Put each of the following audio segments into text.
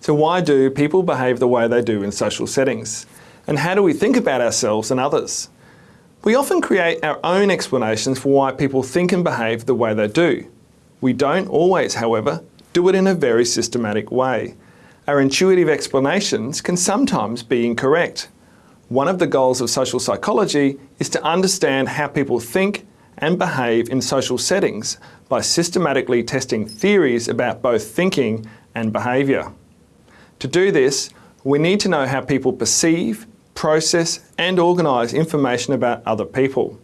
So why do people behave the way they do in social settings? And how do we think about ourselves and others? We often create our own explanations for why people think and behave the way they do. We don't always, however, do it in a very systematic way. Our intuitive explanations can sometimes be incorrect. One of the goals of social psychology is to understand how people think and behave in social settings by systematically testing theories about both thinking and behaviour. To do this, we need to know how people perceive, process and organise information about other people.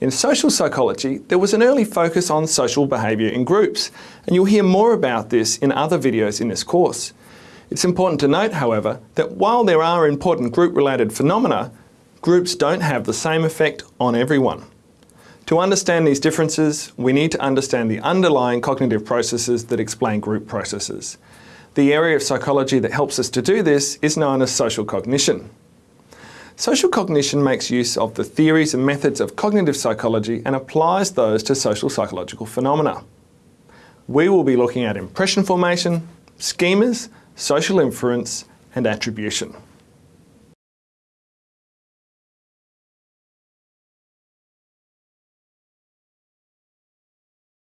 In social psychology, there was an early focus on social behaviour in groups, and you'll hear more about this in other videos in this course. It's important to note, however, that while there are important group-related phenomena, groups don't have the same effect on everyone. To understand these differences, we need to understand the underlying cognitive processes that explain group processes. The area of psychology that helps us to do this is known as social cognition. Social cognition makes use of the theories and methods of cognitive psychology and applies those to social psychological phenomena. We will be looking at impression formation, schemas, social inference and attribution.